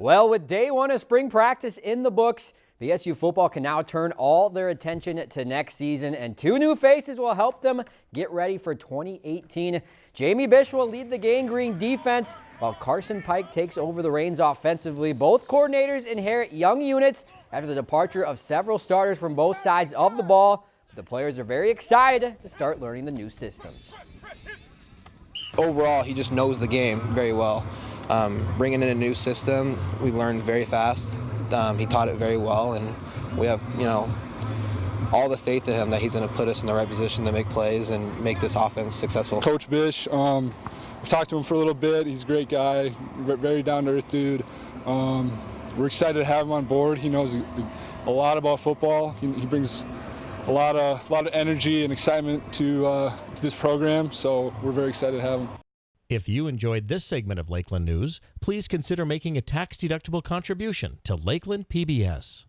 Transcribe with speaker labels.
Speaker 1: Well, with day one of spring practice in the books, BSU football can now turn all their attention to next season, and two new faces will help them get ready for 2018. Jamie Bish will lead the Gang Green defense, while Carson Pike takes over the reins offensively. Both coordinators inherit young units after the departure of several starters from both sides of the ball. The players are very excited to start learning the new systems.
Speaker 2: Overall, he just knows the game very well. Um, bringing in a new system, we learned very fast. Um, he taught it very well, and we have, you know, all the faith in him that he's going to put us in the right position to make plays and make this offense successful.
Speaker 3: Coach Bish, um, I've talked to him for a little bit. He's a great guy, very down-to-earth dude. Um, we're excited to have him on board. He knows a lot about football. He, he brings a lot of a lot of energy and excitement to, uh, to this program. So we're very excited to have him.
Speaker 4: If you enjoyed this segment of Lakeland News, please consider making a tax-deductible contribution to Lakeland PBS.